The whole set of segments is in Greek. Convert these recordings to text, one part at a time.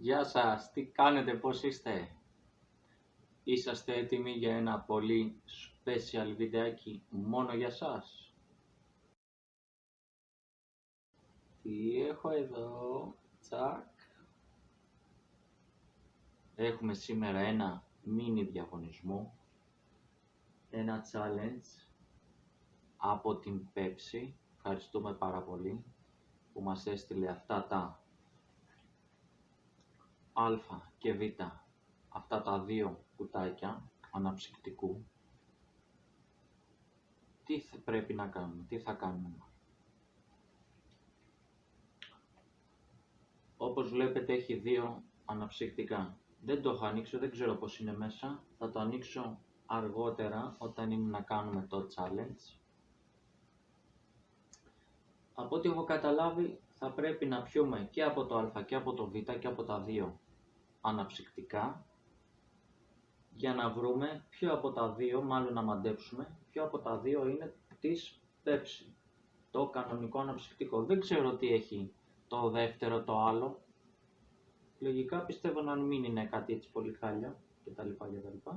Γεια σας, τι κάνετε, πώς είστε; Είσαστε έτοιμοι για ένα πολύ special βιντεάκι μόνο για σας; Τι έχω εδώ, τσακ. Έχουμε σήμερα ένα mini διαγωνισμό, ένα challenge από την Pepsi. Ευχαριστούμε πάρα πολύ που μας έστειλε αυτά τα α και β αυτά τα δύο κουτάκια αναψυκτικού τι θα πρέπει να κάνουμε, τι θα κάνουμε. Όπως βλέπετε έχει δύο αναψυκτικά. Δεν το έχω ανοίξει, δεν ξέρω πώς είναι μέσα. Θα το ανοίξω αργότερα όταν είναι να κάνουμε το challenge. Από ό,τι έχω καταλάβει θα πρέπει να πιούμε και από το α και από το β και από τα δύο αναψυκτικά για να βρούμε ποιο από τα δύο, μάλλον να μαντέψουμε, ποιο από τα δύο είναι της πέψη. Το κανονικό αναψυκτικό. Δεν ξέρω τι έχει το δεύτερο, το άλλο. Λογικά πιστεύω να μην είναι κάτι έτσι πολύ χάλια κτλ. κτλ.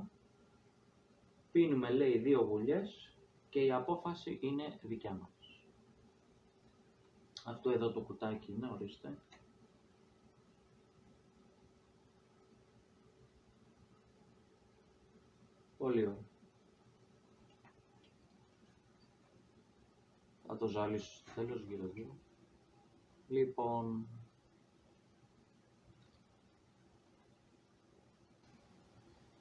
Πίνουμε λέει δύο βουλιές και η απόφαση είναι δικιά μας. Αυτό εδώ το κουτάκι είναι, ορίστε. Πολύ ωραία. Θα το ζάλισω στο τέλος γύρω γύρω. Λοιπόν,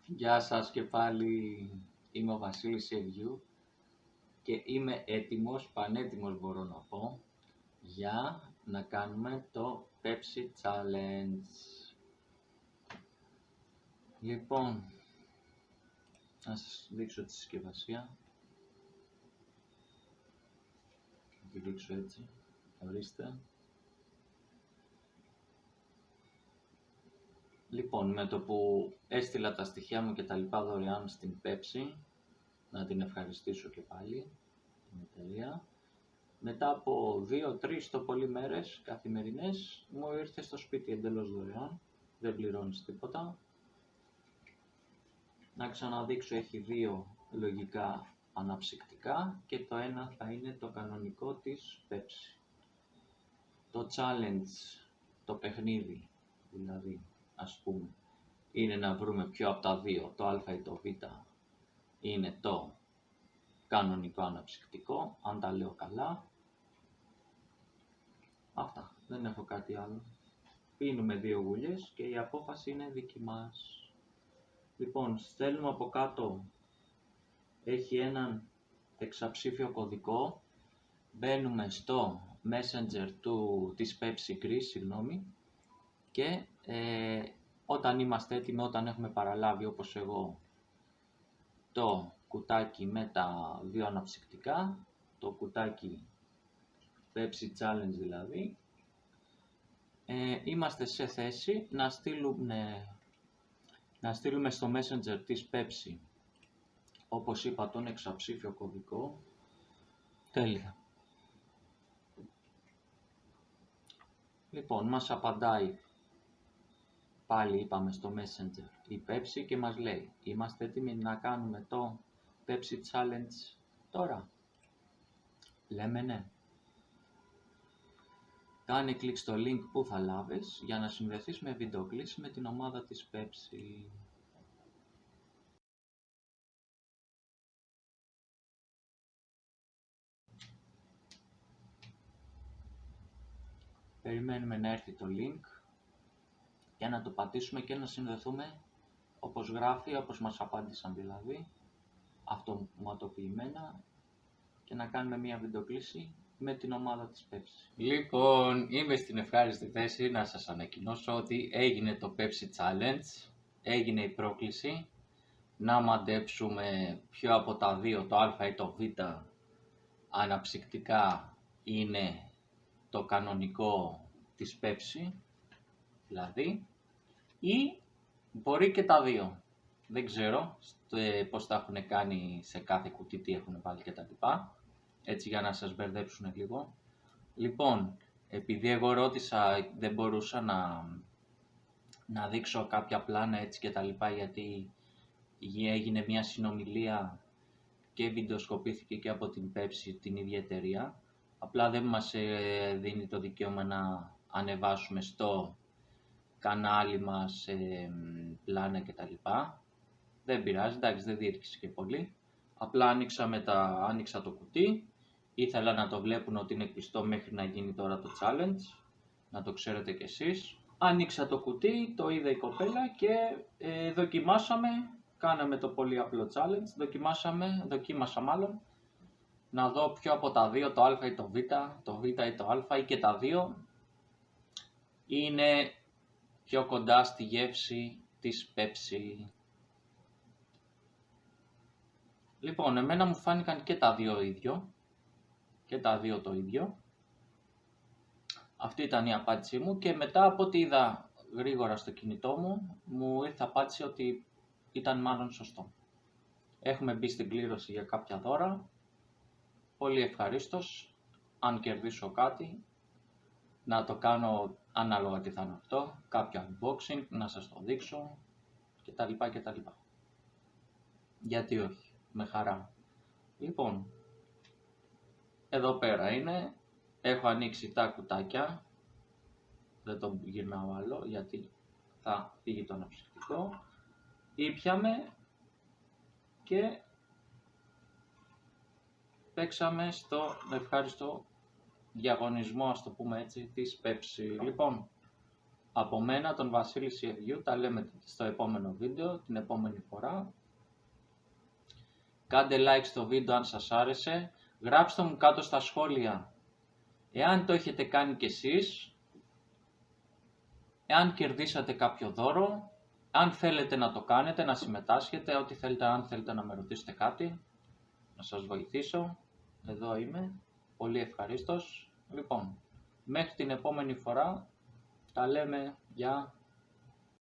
Γεια σας και πάλι, είμαι ο Βασίλης Ευγιού και είμαι έτοιμος, πανέτοιμος μπορώ να πω, για να κάνουμε το Pepsi Challenge. Λοιπόν, να σας δείξω τη συσκευασία. Θα τη δείξω έτσι. Ορίστε. Λοιπόν, με το που έστειλα τα στοιχεία μου και τα λοιπά δωρεάν στην Pepsi, να την ευχαριστήσω και πάλι, την εταιρεία. Μετά από 2-3 το πολύ μέρες καθημερινές, μου ήρθε στο σπίτι εντελώς δωρεάν, δεν πληρώνεις τίποτα, να ξαναδείξω έχει δύο λογικά αναψυκτικά και το ένα θα είναι το κανονικό της Pepsi. Το challenge, το παιχνίδι δηλαδή ας πούμε, είναι να βρούμε ποιο από τα δύο, το α ή το β, είναι το κανονικό αναψυκτικό, αν τα λέω καλά. Αυτά, δεν έχω κάτι άλλο. Πίνουμε δύο γουλιές και η απόφαση είναι δική μας. Λοιπόν, στέλνουμε από κάτω, έχει έναν εξαψήφιο κωδικό, μπαίνουμε στο Messenger του, της Pepsi Greece, συγγνώμη, και ε, όταν είμαστε έτοιμοι, όταν έχουμε παραλάβει όπως εγώ το κουτάκι με τα δύο αναψυκτικά, το κουτάκι Pepsi Challenge δηλαδή, ε, είμαστε σε θέση να στείλουμε να στείλουμε στο Messenger της Pepsi, όπως είπα, τον εξαψήφιο κωδικό. Τέλεια. Λοιπόν, μας απαντάει, πάλι είπαμε στο Messenger, η Pepsi και μας λέει, είμαστε έτοιμοι να κάνουμε το Pepsi Challenge τώρα. Λέμε ναι. Κάνε κλικ στο link που θα λάβεις για να συνδεθείς με βιντεοκλήση με την ομάδα της Pepsi. Περιμένουμε να έρθει το link για να το πατήσουμε και να συνδεθούμε όπως γράφει, όπως μας απάντησαν δηλαδή, αυτοματοποιημένα και να κάνουμε μια βιντεοκλήση με την ομάδα της Pepsi. Λοιπόν, είμαι στην ευχάριστη θέση να σας ανακοινώσω ότι έγινε το Pepsi Challenge, έγινε η πρόκληση να μαντέψουμε ποιο από τα δύο, το α ή το β, αναψυκτικά είναι το κανονικό της Pepsi, δηλαδή, ή μπορεί και τα δύο. Δεν ξέρω πώς τα έχουν κάνει σε κάθε κουτί, τι έχουν βάλει και τα λοιπά έτσι για να σας μπερδέψουν λίγο. Λοιπόν, επειδή εγώ ρώτησα, δεν μπορούσα να, να δείξω κάποια πλάνα έτσι και τα λοιπά γιατί έγινε μια συνομιλία και βιντεοσκοπήθηκε και από την Pepsi την ίδια εταιρεία. Απλά δεν μας ε, δίνει το δικαίωμα να ανεβάσουμε στο κανάλι μας ε, πλάνα και τα λοιπά. Δεν πειράζει, εντάξει δεν διήρκησε και πολύ. Απλά άνοιξα, με τα, άνοιξα το κουτί, ήθελα να το βλέπουν ότι είναι κλειστό μέχρι να γίνει τώρα το challenge, να το ξέρετε κι εσείς. Άνοιξα το κουτί, το είδε η κοπέλα και ε, δοκιμάσαμε, κάναμε το πολύ απλό challenge, δοκιμάσαμε, δοκίμασα μάλλον, να δω ποιο από τα δύο, το α ή το β, το β ή το α ή και τα δύο, είναι πιο κοντά στη γεύση της Pepsi. Λοιπόν, εμένα μου φάνηκαν και τα δύο ίδιο, και τα δύο το ίδιο. Αυτή ήταν η απάντησή μου και μετά από ό,τι είδα γρήγορα στο κινητό μου, μου ήρθε απάντηση ότι ήταν μάλλον σωστό. Έχουμε μπει στην κλήρωση για κάποια δώρα. Πολύ ευχαρίστως, αν κερδίσω κάτι, να το κάνω ανάλογα τι θα είναι αυτό, κάποιο unboxing, να σας το δείξω κτλ. κτλ. Γιατί όχι, με χαρά. Λοιπόν, εδώ πέρα είναι, έχω ανοίξει τα κουτάκια, δεν το γυρνάω άλλο γιατί θα φύγει το αναψυκτικό. Ήπιαμε και παίξαμε στο ευχάριστο διαγωνισμό, ας το πούμε έτσι, της Pepsi. Λοιπόν, από μένα, τον Βασίλη Σιεδιού, τα λέμε στο επόμενο βίντεο, την επόμενη φορά. Κάντε like στο βίντεο αν σας άρεσε. Γράψτε μου κάτω στα σχόλια εάν το έχετε κάνει κι εσείς, εάν κερδίσατε κάποιο δώρο, αν θέλετε να το κάνετε, να συμμετάσχετε, ό,τι θέλετε, αν θέλετε να με ρωτήσετε κάτι, να σας βοηθήσω. Εδώ είμαι. Πολύ ευχαρίστως. Λοιπόν, μέχρι την επόμενη φορά τα λέμε. Γεια.